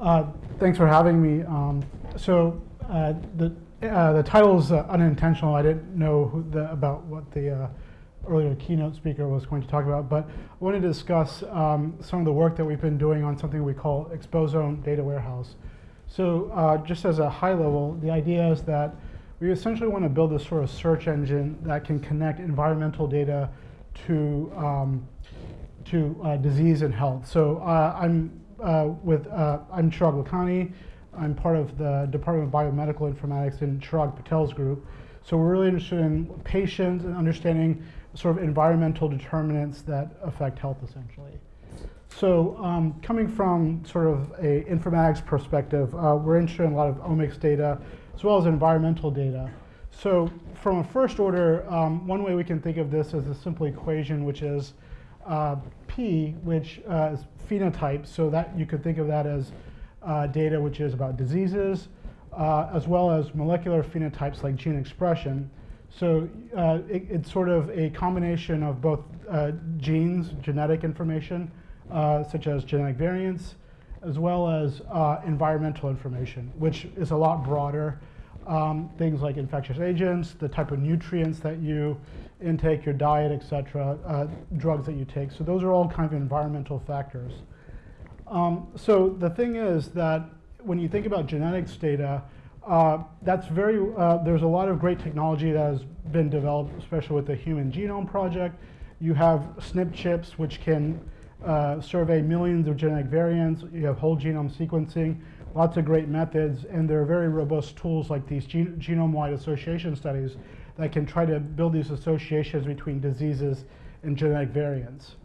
Uh, thanks for having me. Um, so uh, the uh, the title is uh, unintentional. I didn't know the, about what the uh, earlier keynote speaker was going to talk about, but I wanted to discuss um, some of the work that we've been doing on something we call Exposome Data Warehouse. So just as a high level, the idea is that we essentially want to build a sort of search engine that can connect environmental data to um, to disease and health. So I'm uh, with uh, I'm Chirag Lakhani. I'm part of the Department of Biomedical Informatics in Chirag Patel's group. So we're really interested in patients and understanding sort of environmental determinants that affect health essentially. So um, coming from sort of a informatics perspective, uh, we're interested in a lot of omics data as well as environmental data. So from a first order, um, one way we can think of this as a simple equation, which is uh, P, which uh, is phenotype, so that you could think of that as uh, data which is about diseases, uh, as well as molecular phenotypes like gene expression. So uh, it, it's sort of a combination of both uh, genes, genetic information, such as genetic variants, as well as environmental information, which is a lot broader. Um, things like infectious agents, the type of nutrients that you intake, your diet, etc., uh, drugs that you take. So those are all kind of environmental factors. Um, so the thing is that when you think about genetics data, uh, that's very, uh, there's a lot of great technology that has been developed, especially with the Human Genome Project. You have SNP chips, which can uh, survey millions of genetic variants. You have whole genome sequencing, lots of great methods, and there are very robust tools like these gen genome-wide association studies that can try to build these associations between diseases and genetic variants.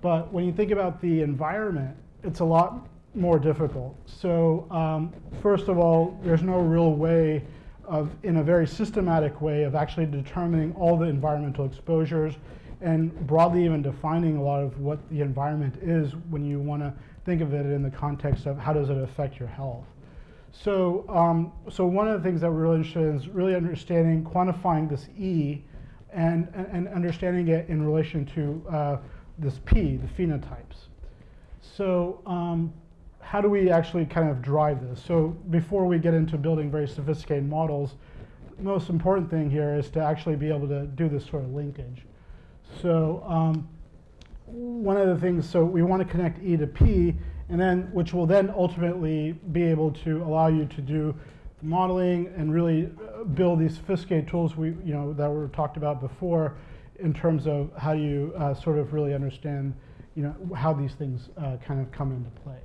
But when you think about the environment, it's a lot more difficult. So um, first of all, there's no real way of, in a very systematic way, of actually determining all the environmental exposures and broadly even defining a lot of what the environment is when you want to think of it in the context of how does it affect your health. So, um, so one of the things that we're really interested in is really understanding, quantifying this E and, and understanding it in relation to uh, this P, the phenotypes. So um, how do we actually kind of drive this? So before we get into building very sophisticated models, the most important thing here is to actually be able to do this sort of linkage. So um, one of the things, so we want to connect E to P, and then which will then ultimately be able to allow you to do modeling and really uh, build these sophisticated tools we you know that were talked about before in terms of how you uh, sort of really understand you know how these things uh, kind of come into play.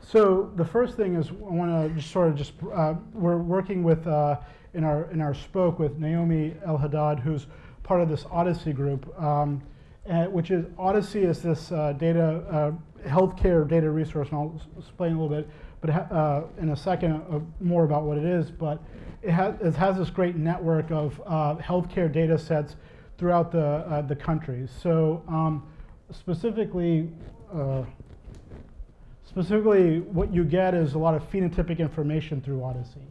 So the first thing is I want to just sort of just uh, we're working with uh, in our in our spoke with Naomi El Haddad who's part of this OHDSI group. Um, uh, which is OHDSI is this uh, data uh, healthcare data resource, and I'll explain a little bit, but uh, in a second uh, more about what it is. But it has it has this great network of uh, healthcare data sets throughout the the country. So um, specifically. Specifically, what you get is a lot of phenotypic information through OHDSI.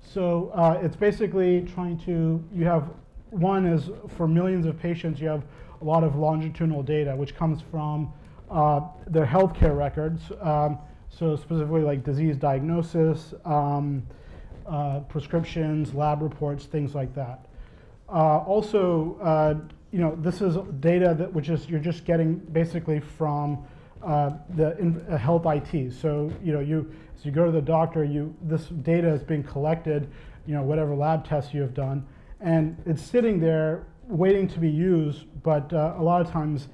So it's basically trying to, you have, one is for millions of patients, you have a lot of longitudinal data, which comes from uh, their healthcare records. Um, so specifically like disease diagnosis, um, uh, prescriptions, lab reports, things like that. Uh, also, uh, you know, this is data that which is you're just getting basically from uh, the in, uh, health IT. So you know, you as you go to the doctor, you this data is being collected, you know, whatever lab tests you have done, and it's sitting there waiting to be used, but uh, a lot of times,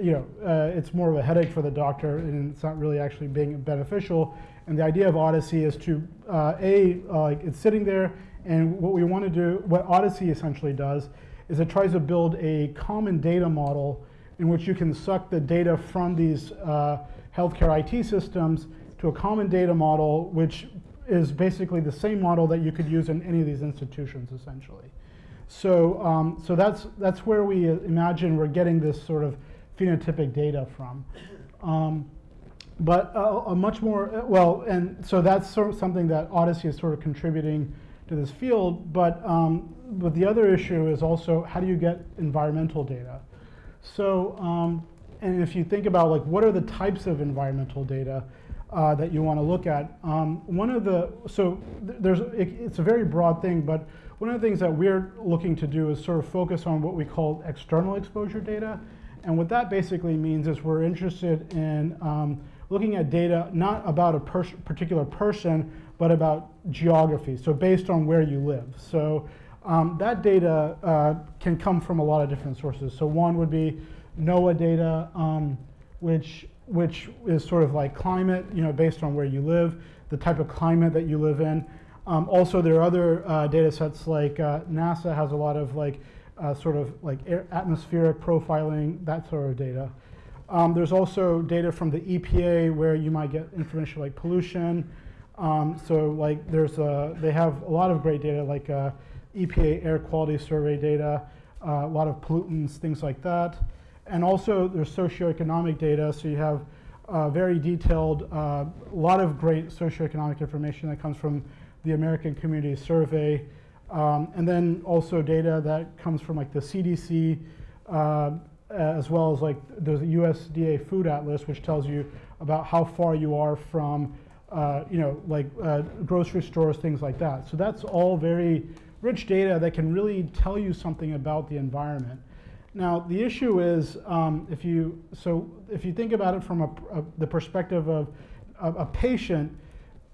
you know, uh, it's more of a headache for the doctor and it's not really actually being beneficial. And the idea of OHDSI is to, uh, A, uh, it's sitting there, and what we want to do, what OHDSI essentially does, is it tries to build a common data model in which you can suck the data from these uh, healthcare IT systems to a common data model, which is basically the same model that you could use in any of these institutions, essentially. So, um, so that's, that's where we imagine we're getting this sort of phenotypic data from. Um, but a, a, much more, well, and so that's sort of something that OHDSI is sort of contributing to this field. But, um, but the other issue is also how do you get environmental data? So, um, and if you think about like what are the types of environmental data, uh, that you want to look at. Um, one of the, so th- there's, it, it's a very broad thing, but one of the things that we're looking to do is sort of focus on what we call external exposure data. And what that basically means is we're interested in um, looking at data not about a pers particular person, but about geography, so based on where you live. So um, that data uh, can come from a lot of different sources. So one would be NOAA data, um, which which is sort of like climate, you know, based on where you live, the type of climate that you live in. Um, also, there are other uh, data sets like uh, NASA has a lot of like uh, sort of like atmospheric profiling, that sort of data. Um, there's also data from the EPA where you might get information like pollution. Um, so like there's a, they have a lot of great data like uh, EPA air quality survey data, uh, a lot of pollutants, things like that. And also there's socioeconomic data, so you have uh, very detailed, a uh, lot of great socioeconomic information that comes from the American Community Survey. Um, and then also data that comes from like the CDC, uh, as well as like a USDA Food Atlas, which tells you about how far you are from, uh, you know, like uh, grocery stores, things like that. So that's all very rich data that can really tell you something about the environment. Now, the issue is um, if you, so if you think about it from a, a, the perspective of a, a, patient,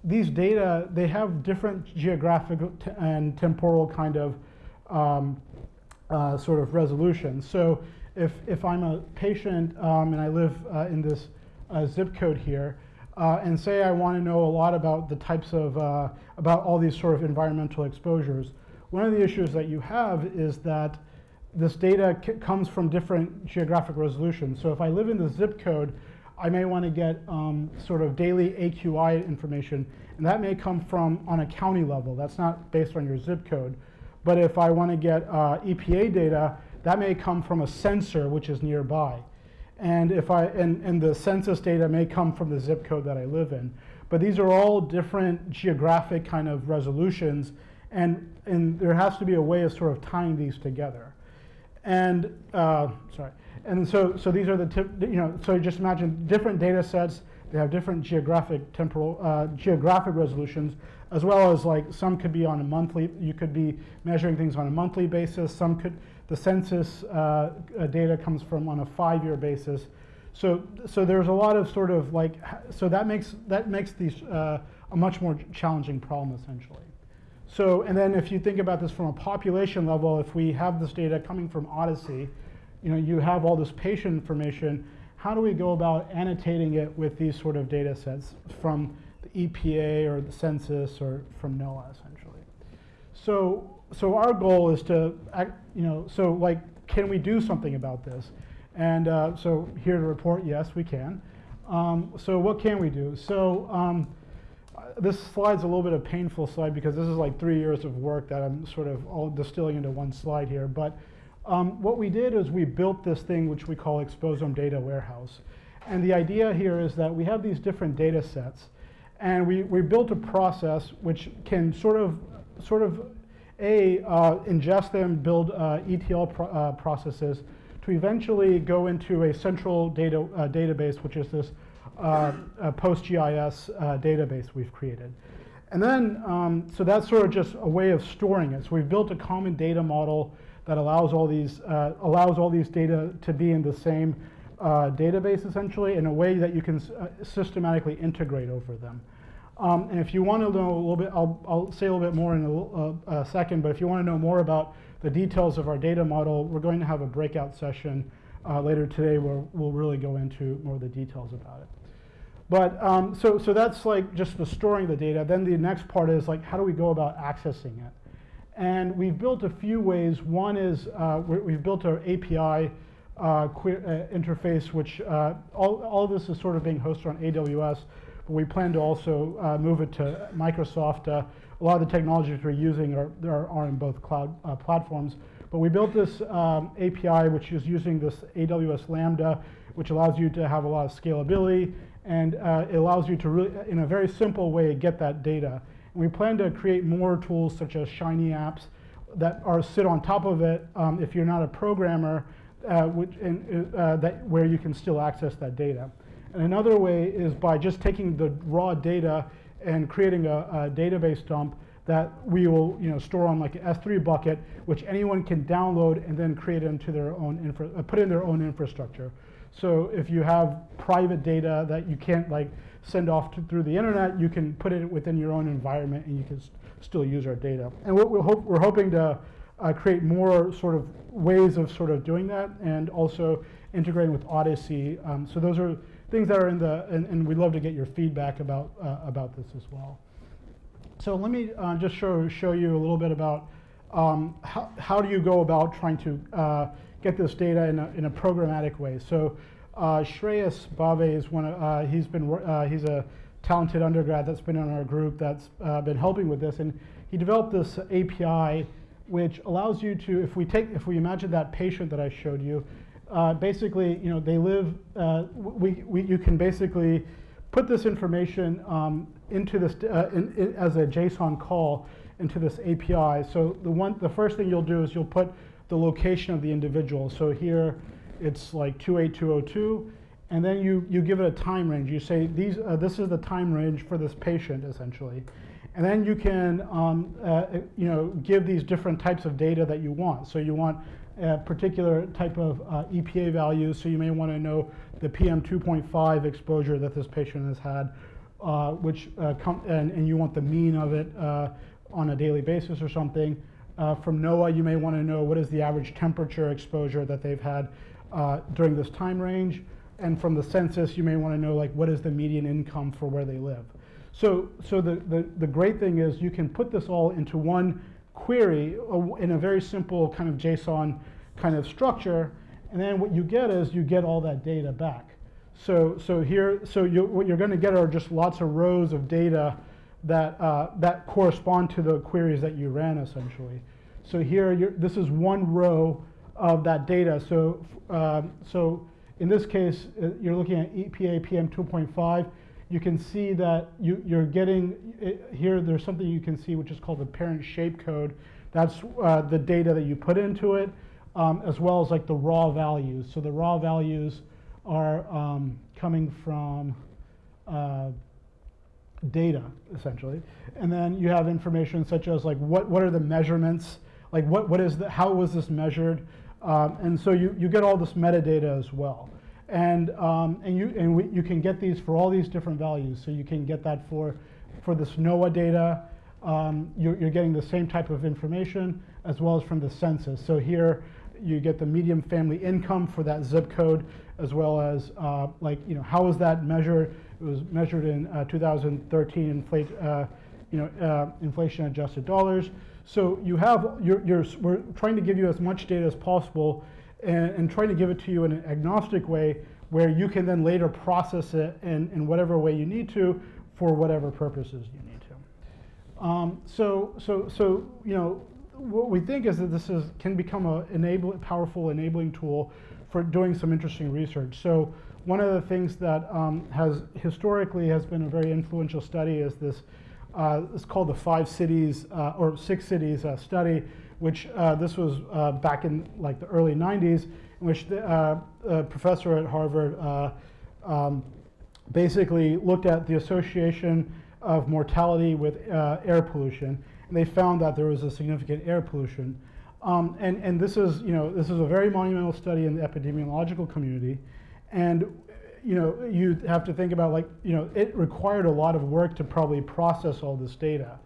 these data, they have different geographic and temporal kind of um, uh, sort of resolution. So if, if I'm a patient um, and I live uh, in this uh, zip code here, uh, and say I want to know a lot about the types of, uh, about all these sort of environmental exposures, one of the issues that you have is that this data comes from different geographic resolutions. So if I live in the zip code, I may want to get um, sort of daily AQI information, and that may come from on a county level. That's not based on your zip code. But if I want to get uh, EPA data, that may come from a sensor which is nearby. And if I and, and the census data may come from the zip code that I live in. But these are all different geographic kind of resolutions, and, and there has to be a way of sort of tying these together. And uh, sorry, and so so these are the tip, you know. So just imagine different data sets. They have different geographic temporal uh, geographic resolutions, as well as like some could be on a monthly. You could be measuring things on a monthly basis. Some could the census uh, uh data comes from on a five-year basis. So so there's a lot of sort of like so that makes that makes these uh, a much more challenging problem essentially. So, and then if you think about this from a population level, if we have this data coming from OHDSI, you know, you have all this patient information, how do we go about annotating it with these sort of data sets from the EPA or the census or from NOAA essentially? So, so our goal is to, you know, so like, can we do something about this? And uh, so here to report, yes, we can. Um, so what can we do? So um, this slide's a little bit of a painful slide because this is like three years of work that I'm sort of all distilling into one slide here. But um, what we did is we built this thing which we call Exposome Data Warehouse. And the idea here is that we have these different data sets and we, we built a process which can sort of, sort of A, uh, ingest them, build uh, ETL pro uh, processes to eventually go into a central data uh, database, which is this uh, PostGIS uh, database we've created. And then, um, so that's sort of just a way of storing it. So we've built a common data model that allows all these, uh, allows all these data to be in the same uh, database essentially in a way that you can uh, systematically integrate over them. Um, and if you want to know a little bit, I'll, I'll say a little bit more in a, a, second, but if you want to know more about the details of our data model, we're going to have a breakout session uh, later today where we'll really go into more of the details about it. But um, so, so that's like just the storing the data. Then the next part is like, how do we go about accessing it? And we've built a few ways. One is uh, we've built our API uh, uh, interface, which uh, all, all of this is sort of being hosted on AWS, but we plan to also uh, move it to Microsoft. Uh, a lot of the technologies we're using are, are, are in both cloud platforms. But we built this um, API, which is using this AWS Lambda, which allows you to have a lot of scalability and uh, it allows you to really, in a very simple way, get that data. And we plan to create more tools such as Shiny apps that are sit on top of it um, if you're not a programmer, uh, which, in, uh, that, where you can still access that data. And another way is by just taking the raw data and creating a, a database dump that we will you know, store on like an S3 bucket, which anyone can download and then create into their own infra, uh, put in their own infrastructure. So if you have private data that you can't like send off to, through the internet, you can put it within your own environment and you can st still use our data. And what we're, hope, we're hoping to uh, create more sort of ways of sort of doing that and also integrating with OHDSI. Um, so those are things that are in the, and, and, we'd love to get your feedback about, uh, about this as well. So let me uh, just show, show you a little bit about um, how, how do you go about trying to uh, get this data in a, in a programmatic way. So uh, Shreyas Bave is one. Of, uh, he's been uh, he's a talented undergrad that's been in our group that's uh, been helping with this, and he developed this API which allows you to, if we take, if we imagine that patient that I showed you, uh, basically, you know, they live. Uh, we, we you can basically put this information um, into this in, in, as a JSON call into this API. So the one, the first thing you'll do is you'll put the location of the individual. So here it's like 28202, and then you, you give it a time range. You say, these, uh, this is the time range for this patient, essentially. And then you can um, uh, you know, give these different types of data that you want. So you want a particular type of uh, EPA values, so you may want to know the PM 2.5 exposure that this patient has had, uh, which uh, and, and you want the mean of it uh, on a daily basis or something. Uh, from NOAA, you may want to know what is the average temperature exposure that they've had uh, during this time range. And from the census, you may want to know like what is the median income for where they live. So, so the, the, the great thing is you can put this all into one query in a very simple kind of JSON kind of structure. And then what you get is you get all that data back. So, so here, so you, what you're going to get are just lots of rows of data that, uh, that correspond to the queries that you ran essentially. So here, this is one row of that data. So, uh, so in this case, uh, you're looking at EPA PM 2.5. You can see that you, you're getting, uh, here there's something you can see which is called the parent shape code. That's uh, the data that you put into it, um, as well as like the raw values. So the raw values are um, coming from uh, data, essentially. And then you have information such as like what, what are the measurements, like what, what is the, how was this measured? Um, and so you, you get all this metadata as well. And, um, and, you, and we, you can get these for all these different values. So you can get that for, for this NOAA data. Um, you're, you're getting the same type of information as well as from the census. So here you get the median family income for that zip code as well as uh, like, you know, how is that measured? It was measured in uh, 2013 inflate, uh, you know, uh, inflation adjusted dollars. So you have, you're, you're, we're trying to give you as much data as possible and, and trying to give it to you in an agnostic way where you can then later process it in, in whatever way you need to for whatever purposes you need to. Um, so, so, so, you know, what we think is that this is, can become a enable, powerful enabling tool for doing some interesting research. So one of the things that um, has historically has been a very influential study is this, uh, it's called the five cities uh, or six cities uh, study, which uh, this was uh, back in like the early 90s, in which the, uh, a professor at Harvard um, basically looked at the association of mortality with air pollution, and they found that there was a significant air pollution. Um, and, and this is, you know, this is a very monumental study in the epidemiological community. And you know, you have to think about like, you know, it required a lot of work to probably process all this data.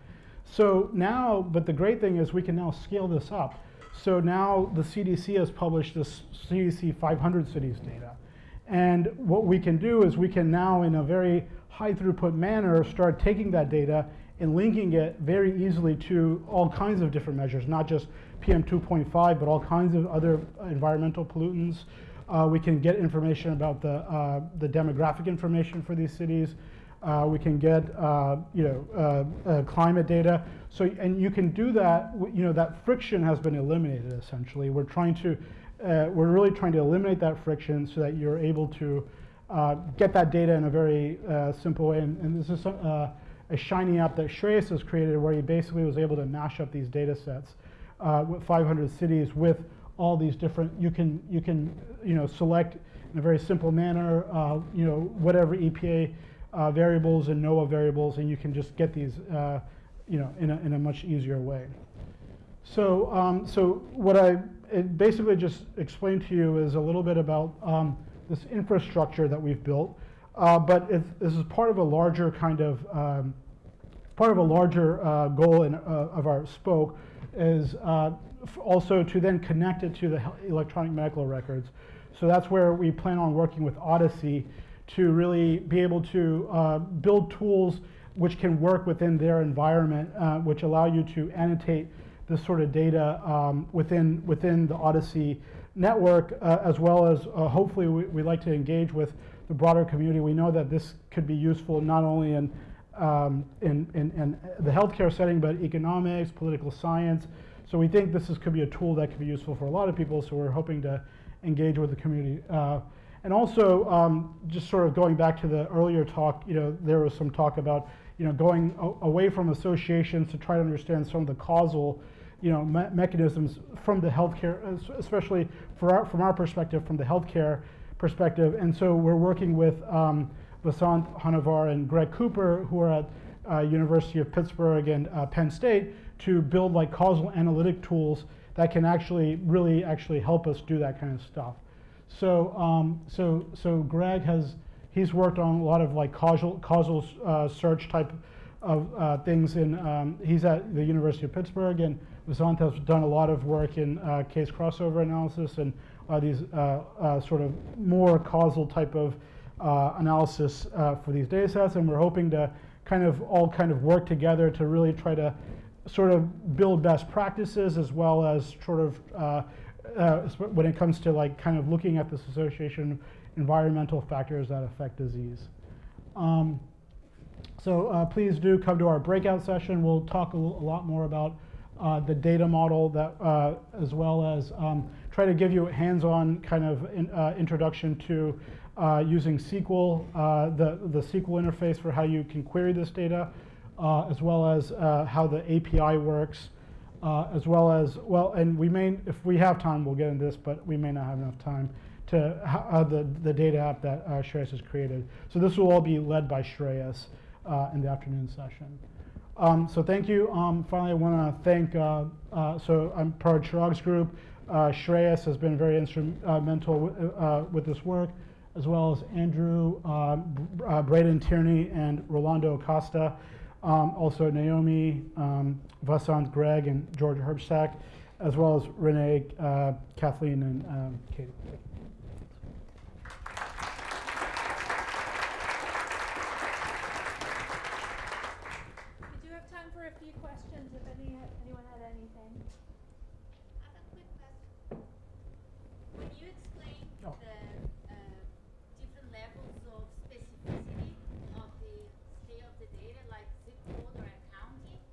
So now, but the great thing is we can now scale this up. So now the CDC has published this CDC 500 cities data. And what we can do is we can now, in a very high throughput manner, start taking that data and linking it very easily to all kinds of different measures, not just PM 2.5, but all kinds of other environmental pollutants, uh, we can get information about the, uh, the demographic information for these cities. Uh, we can get, uh, you know, uh, uh, climate data. So, and you can do that, you know, that friction has been eliminated essentially. We're trying to, we're really trying to eliminate that friction so that you're able to get that data in a very simple way. And, and this is some, a shiny app that Shreyas has created where he basically was able to mash up these data sets with 500 cities with all these different, you can, you can, you know, select in a very simple manner, uh, you know, whatever EPA uh, variables and NOAA variables, and you can just get these, uh, you know, in a, in a much easier way. So, um, so what I basically just explained to you is a little bit about um, this infrastructure that we've built, uh, but this is part of a larger kind of um, part of a larger uh, goal in, uh, of our spoke is also to then connect it to the electronic medical records. So that's where we plan on working with OHDSI to really be able to uh, build tools which can work within their environment, uh, which allow you to annotate this sort of data um, within within the OHDSI network, uh, as well as uh, hopefully we, we like to engage with the broader community. We know that this could be useful not only in um, in, in, in, the healthcare setting, but economics, political science. So we think this is, could be a tool that could be useful for a lot of people. So we're hoping to engage with the community. Uh, and also, um, just sort of going back to the earlier talk, you know, there was some talk about, you know, going away from associations to try to understand some of the causal, you know, me mechanisms from the healthcare, especially our, from our perspective, from the healthcare perspective. And so we're working with um, Vasant Honavar and Greg Cooper, who are at uh, University of Pittsburgh and uh, Penn State, to build like causal analytic tools that can actually really actually help us do that kind of stuff. So um, so so Greg has he's worked on a lot of like causal causal uh, search type of uh, things. In um, he's at the University of Pittsburgh, and Vasant has done a lot of work in uh, case crossover analysis and these uh, sort of more causal type of uh, analysis uh, for these data sets, and we're hoping to kind of all kind of work together to really try to sort of build best practices as well as sort of uh, uh, when it comes to like kind of looking at this association of environmental factors that affect disease. Um, so uh, please do come to our breakout session. We'll talk a, a lot more about uh, the data model that, uh, as well as um, try to give you a hands-on kind of in, uh, introduction to using SQL, the, the SQL interface for how you can query this data, as well as how the API works, as well as, well, and we may, if we have time, we'll get into this, but we may not have enough time to the, the data app that uh, Shreyas has created. So this will all be led by Shreyas in the afternoon session. Um, so thank you. Um, finally, I want to thank, uh, uh, so I'm part of Chirag's group. Uh, Shreyas has been very instrumental uh, with this work, as well as Andrew, uh, uh, Braden Tierney, and Rolando Acosta. Um, also Naomi, um, Vasant Greg, and George Hripcsak, as well as Renee, Kathleen, and um, Katie. Uh-huh. How, when you do the search, how do you address that? Because you ask by zip code and you just have like a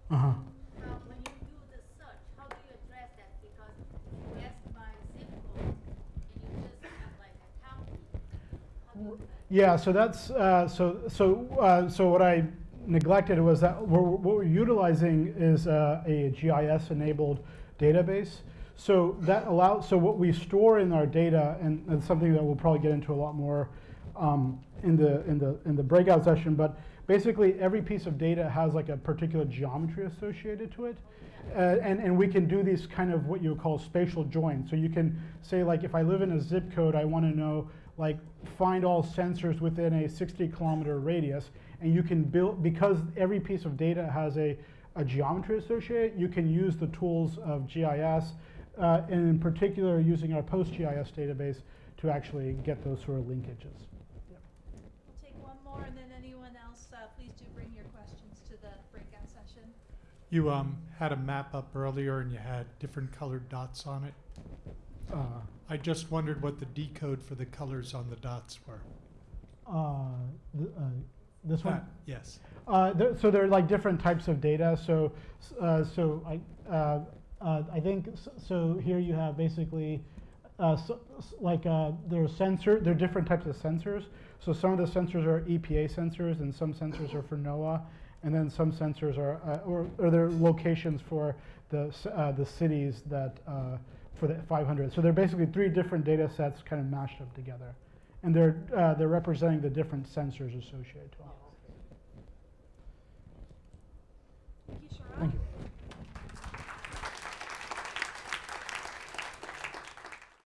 county. Yeah, so that's uh, so so uh, so what I neglected was that we're, what we're utilizing is uh, a GIS-enabled database. So that allows so what we store in our data, and it's something that we'll probably get into a lot more um, in the in the in the breakout session. But basically, every piece of data has like a particular geometry associated to it, uh, and and we can do these kind of what you call spatial joins. So you can say like, if I live in a zip code, I want to know like find all sensors within a 60 kilometer radius, and you can build because every piece of data has a a geometry associated. You can use the tools of GIS. Uh, and in particular using our PostGIS database to actually get those sort of linkages more, and then anyone else, uh, please do bring your questions to the breakout session. You um, had a map up earlier and you had different colored dots on it. Uh, I just wondered what the decode for the colors on the dots were. Uh, th uh, this one? yes. Uh, there, so there are like different types of data. So, uh, so I, uh, uh, I think so. Here you have basically uh, so, like uh, there are sensor, there are different types of sensors. So some of the sensors are EPA sensors, and some sensors are for NOAA, and then some sensors are, uh, or, or they're locations for the uh, the cities that uh, for the 500. So they're basically three different data sets kind of mashed up together and they're, uh, they're representing the different sensors associated to them. Thank you. Thank you.